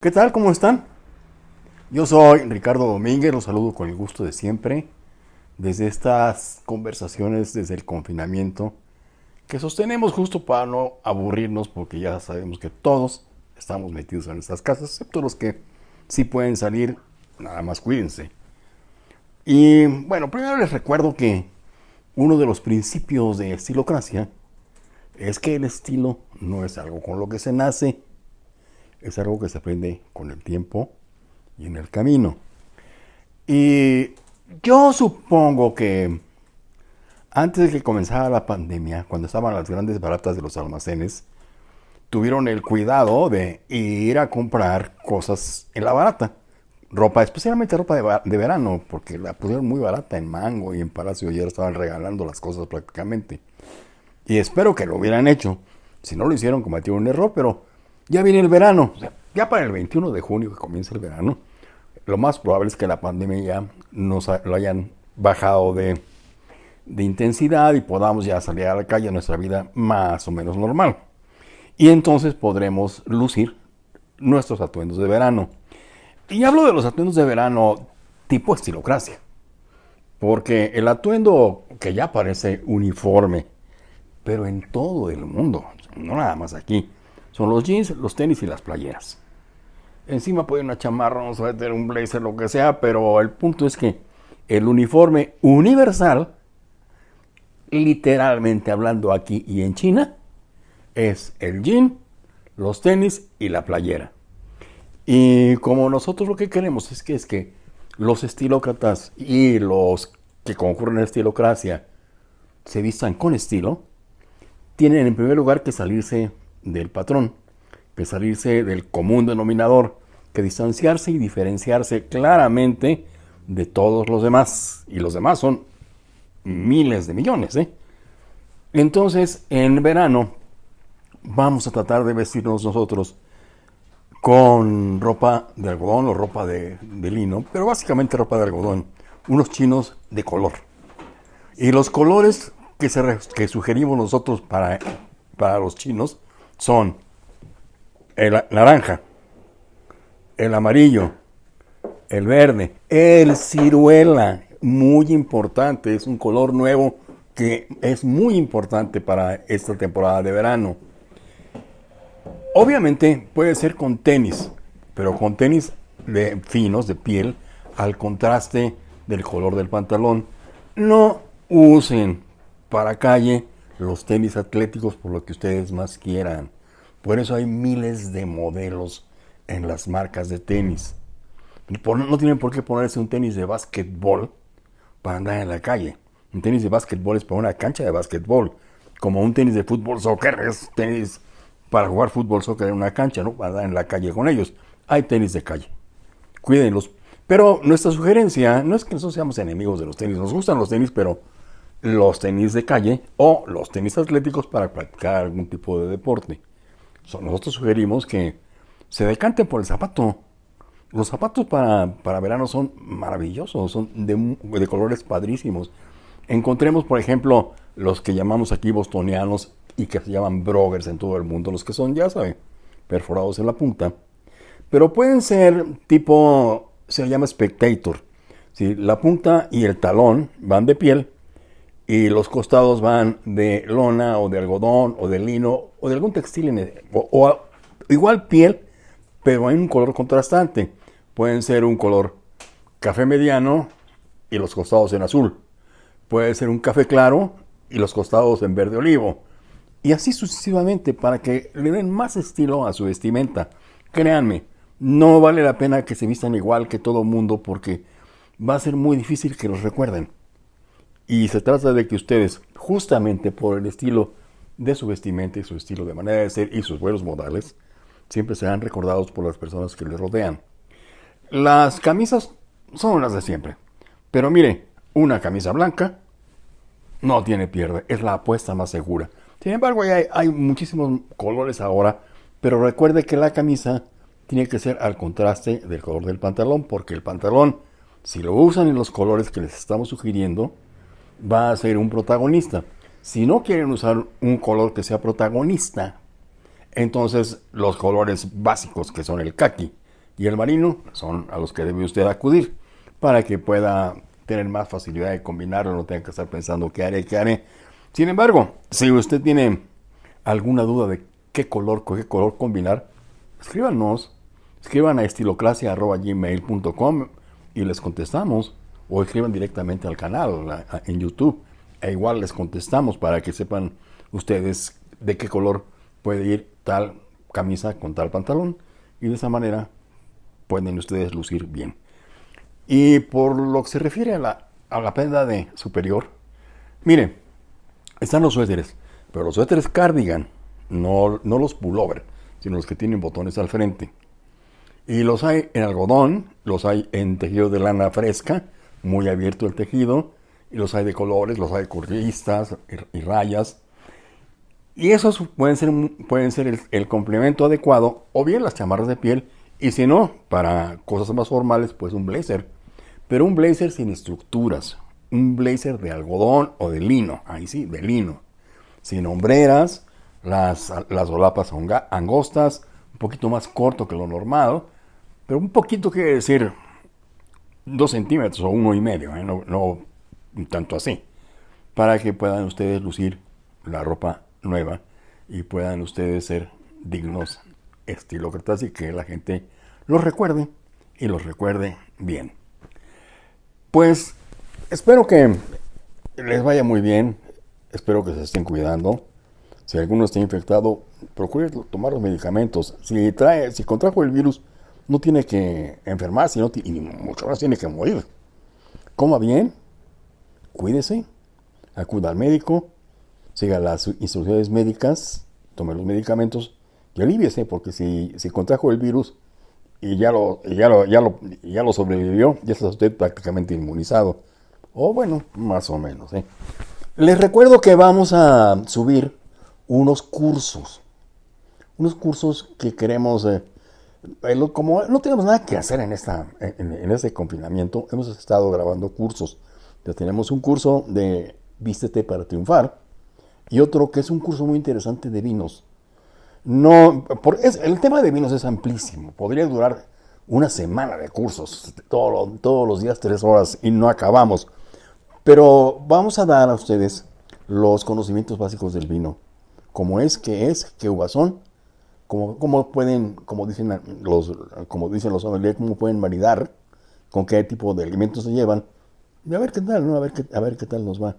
¿Qué tal? ¿Cómo están? Yo soy Ricardo Domínguez, los saludo con el gusto de siempre desde estas conversaciones desde el confinamiento que sostenemos justo para no aburrirnos porque ya sabemos que todos estamos metidos en nuestras casas, excepto los que sí pueden salir, nada más cuídense. Y bueno, primero les recuerdo que uno de los principios de estilocracia es que el estilo no es algo con lo que se nace, es algo que se aprende con el tiempo y en el camino. Y yo supongo que antes de que comenzara la pandemia, cuando estaban las grandes baratas de los almacenes, tuvieron el cuidado de ir a comprar cosas en la barata. Ropa, especialmente ropa de, verano, porque la pusieron muy barata en Mango y en Palacio ayer estaban regalando las cosas prácticamente. Y espero que lo hubieran hecho. Si no lo hicieron, cometieron un error, pero ya viene el verano. ya para el 21 de junio que comienza el verano, lo más probable es que la pandemia ya nos lo hayan bajado de, de intensidad y podamos ya salir a la calle a nuestra vida más o menos normal. Y entonces podremos lucir nuestros atuendos de verano. Y hablo de los atuendos de verano tipo estilocracia. Porque el atuendo que ya parece uniforme, pero en todo el mundo, no nada más aquí, son los jeans, los tenis y las playeras. Encima puede una chamarra, un suéter, un blazer, lo que sea, pero el punto es que el uniforme universal, literalmente hablando aquí y en China, es el jean, los tenis y la playera. Y como nosotros lo que queremos es que, es que los estilócratas y los que concurren en la estilocracia se vistan con estilo, tienen en primer lugar que salirse del patrón, que salirse del común denominador, que distanciarse y diferenciarse claramente de todos los demás. Y los demás son miles de millones. ¿eh? Entonces, en verano vamos a tratar de vestirnos nosotros con ropa de algodón o ropa de, lino, pero básicamente ropa de algodón, unos chinos de color. Y los colores que, que sugerimos nosotros para, para los chinos son el naranja, el amarillo, el verde, el ciruela, muy importante, es un color nuevo que es muy importante para esta temporada de verano. Obviamente puede ser con tenis, pero con tenis de finos, de piel, al contraste del color del pantalón. No usen para calle los tenis atléticos por lo que ustedes más quieran. Por eso hay miles de modelos en las marcas de tenis. No tienen por qué ponerse un tenis de básquetbol para andar en la calle. Un tenis de básquetbol es para una cancha de básquetbol. Como un tenis de fútbol soccer es tenis para jugar fútbol soccer en una cancha, ¿no? Para andar en la calle con ellos. Hay tenis de calle. Cuídenlos. Pero nuestra sugerencia no es que nosotros seamos enemigos de los tenis. Nos gustan los tenis, pero los tenis de calle o los tenis atléticos para practicar algún tipo de deporte. nosotros sugerimos que se decanten por el zapato. Los zapatos para, para verano son maravillosos, son de, colores padrísimos. Encontremos, por ejemplo, los que llamamos aquí bostonianos y que se llaman broggers en todo el mundo, los que son, ya saben, perforados en la punta. Pero pueden ser tipo, se llama spectator. si La punta y el talón van de piel y los costados van de lona o de algodón o de lino o de algún textil o, igual piel, pero hay un color contrastante. Pueden ser un color café mediano y los costados en azul. Puede ser un café claro y los costados en verde olivo. Y así sucesivamente para que le den más estilo a su vestimenta. Créanme, no vale la pena que se vistan igual que todo mundo porque va a ser muy difícil que los recuerden. Y se trata de que ustedes, justamente por el estilo de su vestimenta y su estilo de manera de ser y sus buenos modales, siempre serán recordados por las personas que les rodean. Las camisas son las de siempre. Pero mire, una camisa blanca no tiene pierde, es la apuesta más segura. Sin embargo, hay, hay muchísimos colores ahora, pero recuerde que la camisa tiene que ser al contraste del color del pantalón, porque el pantalón, si lo usan en los colores que les estamos sugiriendo, va a ser un protagonista. Si no quieren usar un color que sea protagonista, entonces los colores básicos que son el khaki, y el marino son a los que debe usted acudir para que pueda tener más facilidad de combinarlo, no tenga que estar pensando qué haré, qué haré. Sin embargo, si usted tiene alguna duda de qué color, qué color combinar, escríbanos, escriban a estilocracia.gmail.com y les contestamos o escriban directamente al canal en YouTube e igual les contestamos para que sepan ustedes de qué color puede ir tal camisa con tal pantalón y de esa manera pueden ustedes lucir bien. Y por lo que se refiere a la, a la prenda de superior, mire, están los suéteres, pero los suéteres cardigan, no, no los pullover, sino los que tienen botones al frente. Y los hay en algodón, los hay en tejido de lana fresca, muy abierto el tejido, y los hay de colores, los hay curvistas y, rayas. Y esos pueden ser, pueden ser el, el, complemento adecuado, o bien las chamarras de piel, y si no, para cosas más formales, pues un blazer. Pero un blazer sin estructuras, un blazer de algodón o de lino, ahí sí, de lino, sin hombreras, las, las solapas angostas, un poquito más corto que lo normal, pero un poquito quiere decir dos centímetros o uno y medio, ¿eh? no, no tanto así, para que puedan ustedes lucir la ropa nueva y puedan ustedes ser dignos estilócratas y que la gente los recuerde y los recuerde bien. Pues espero que les vaya muy bien, espero que se estén cuidando. Si alguno está infectado, procure tomar los medicamentos. Si trae, si contrajo el virus, no tiene que enfermarse y mucho más tiene que morir. Coma bien, cuídese, acuda al médico, siga las instrucciones médicas, tome los medicamentos y alíviese, porque si, si contrajo el virus y ya lo, ya, lo, ya, lo, ya lo sobrevivió, ya está usted prácticamente inmunizado. O bueno, más o menos. ¿eh? Les recuerdo que vamos a subir unos cursos. Unos cursos que queremos... Eh, como no tenemos nada que hacer en, esta, en, este confinamiento, hemos estado grabando cursos. Ya tenemos un curso de Vístete para triunfar y otro que es un curso muy interesante de vinos. No, por, el tema de vinos es amplísimo. Podría durar una semana de cursos, todos los días tres horas y no acabamos. Pero vamos a dar a ustedes los conocimientos básicos del vino. Cómo es, qué es, qué uvas son, cómo, cómo pueden, como dicen los, como dicen los cómo pueden maridar, con qué tipo de alimentos se llevan. Y a ver qué tal, ¿no? A ver qué, a ver qué tal nos va.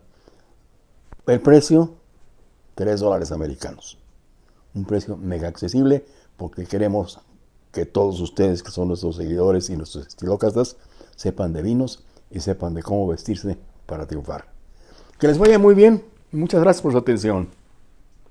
El precio, 3 dólares americanos un precio mega accesible porque queremos que todos ustedes que son nuestros seguidores y nuestros estilócratas sepan de vinos y sepan de cómo vestirse para triunfar. Que les vaya muy bien muchas gracias por su atención.